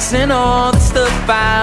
guessing all the stuff I